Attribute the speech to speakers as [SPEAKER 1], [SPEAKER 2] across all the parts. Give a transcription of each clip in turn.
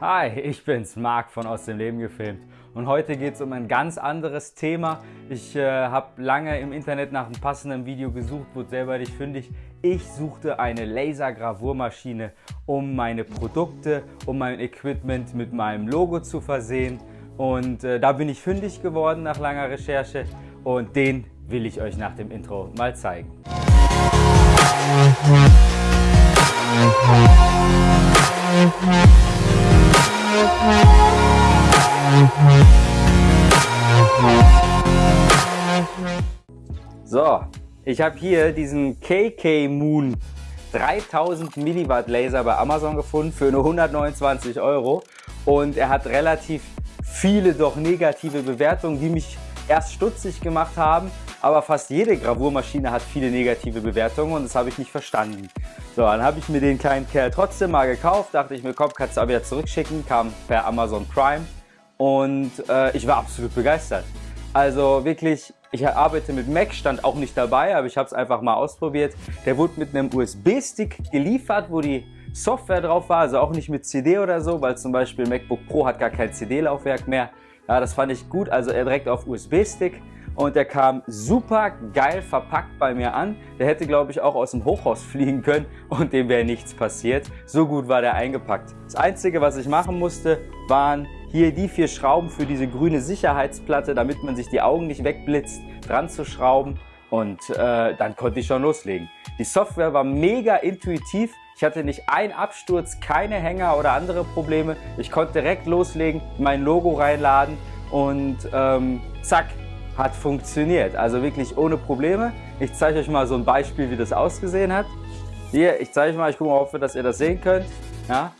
[SPEAKER 1] Hi, ich bin's, Marc von Aus dem Leben gefilmt und heute geht es um ein ganz anderes Thema. Ich äh, habe lange im Internet nach einem passenden Video gesucht, wurde selber nicht fündig. Ich suchte eine Lasergravurmaschine, um meine Produkte, um mein Equipment mit meinem Logo zu versehen und äh, da bin ich fündig geworden nach langer Recherche und den will ich euch nach dem Intro mal zeigen. So, ich habe hier diesen KK Moon 3000 Milliwatt Laser bei Amazon gefunden für nur 129 Euro. Und er hat relativ viele doch negative Bewertungen, die mich erst stutzig gemacht haben, aber fast jede Gravurmaschine hat viele negative Bewertungen und das habe ich nicht verstanden. So, dann habe ich mir den kleinen Kerl trotzdem mal gekauft, dachte ich mir, komm, kannst du auch wieder zurückschicken, kam per Amazon Prime und äh, ich war absolut begeistert. Also wirklich, ich arbeite mit Mac, stand auch nicht dabei, aber ich habe es einfach mal ausprobiert. Der wurde mit einem USB-Stick geliefert, wo die Software drauf war, also auch nicht mit CD oder so, weil zum Beispiel MacBook Pro hat gar kein CD-Laufwerk mehr. Ja, das fand ich gut, also er direkt auf USB-Stick und der kam super geil verpackt bei mir an. Der hätte, glaube ich, auch aus dem Hochhaus fliegen können und dem wäre nichts passiert. So gut war der eingepackt. Das Einzige, was ich machen musste, waren hier die vier Schrauben für diese grüne Sicherheitsplatte, damit man sich die Augen nicht wegblitzt, dran zu schrauben und äh, dann konnte ich schon loslegen. Die Software war mega intuitiv. Ich hatte nicht einen Absturz, keine Hänger oder andere Probleme. Ich konnte direkt loslegen, mein Logo reinladen und ähm, zack, hat funktioniert. Also wirklich ohne Probleme. Ich zeige euch mal so ein Beispiel, wie das ausgesehen hat. Hier, ich zeige euch mal, ich gucke mal, wir, dass ihr das sehen könnt. Ja.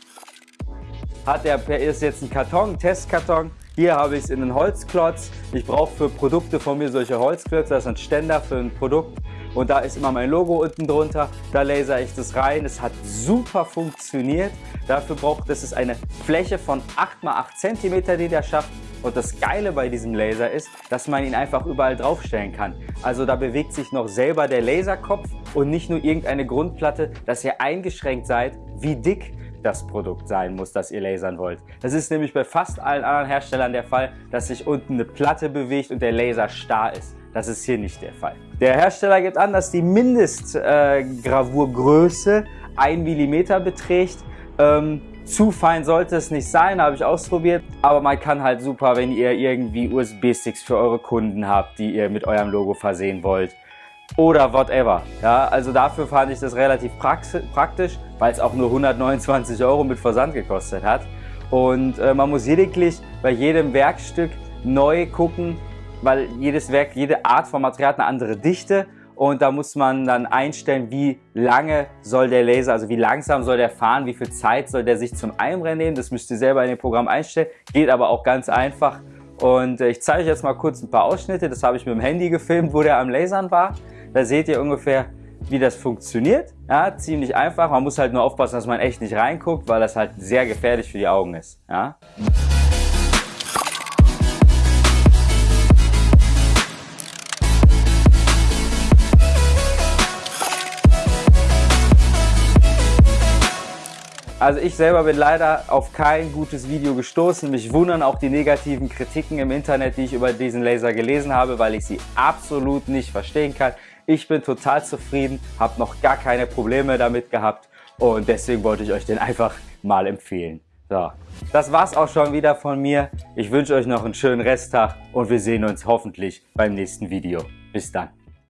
[SPEAKER 1] Hat der, ist jetzt ein Karton, ein Testkarton. Hier habe ich es in einen Holzklotz. Ich brauche für Produkte von mir solche Holzklötze. Das ist ein Ständer für ein Produkt. Und da ist immer mein Logo unten drunter. Da laser ich das rein. Es hat super funktioniert. Dafür braucht es eine Fläche von 8 x 8 cm, die der schafft. Und das Geile bei diesem Laser ist, dass man ihn einfach überall draufstellen kann. Also da bewegt sich noch selber der Laserkopf und nicht nur irgendeine Grundplatte, dass ihr eingeschränkt seid, wie dick das Produkt sein muss, das ihr lasern wollt. Das ist nämlich bei fast allen anderen Herstellern der Fall, dass sich unten eine Platte bewegt und der Laser starr ist. Das ist hier nicht der Fall. Der Hersteller gibt an, dass die Mindestgravurgröße äh, 1 mm beträgt. Ähm, zu fein sollte es nicht sein, habe ich ausprobiert. Aber man kann halt super, wenn ihr irgendwie USB-Sticks für eure Kunden habt, die ihr mit eurem Logo versehen wollt oder whatever. Ja, also dafür fand ich das relativ praktisch, weil es auch nur 129 Euro mit Versand gekostet hat. Und äh, man muss lediglich bei jedem Werkstück neu gucken, weil jedes Werk, jede Art von Material hat eine andere Dichte und da muss man dann einstellen, wie lange soll der Laser, also wie langsam soll der fahren, wie viel Zeit soll der sich zum Einbrennen nehmen. Das müsst ihr selber in dem Programm einstellen, geht aber auch ganz einfach. Und äh, ich zeige euch jetzt mal kurz ein paar Ausschnitte, das habe ich mit dem Handy gefilmt, wo der am Lasern war. Da seht ihr ungefähr, wie das funktioniert. Ja, ziemlich einfach, man muss halt nur aufpassen, dass man echt nicht reinguckt, weil das halt sehr gefährlich für die Augen ist. Ja. Also ich selber bin leider auf kein gutes Video gestoßen. Mich wundern auch die negativen Kritiken im Internet, die ich über diesen Laser gelesen habe, weil ich sie absolut nicht verstehen kann. Ich bin total zufrieden, habe noch gar keine Probleme damit gehabt und deswegen wollte ich euch den einfach mal empfehlen. So, das war's auch schon wieder von mir. Ich wünsche euch noch einen schönen Resttag und wir sehen uns hoffentlich beim nächsten Video. Bis dann.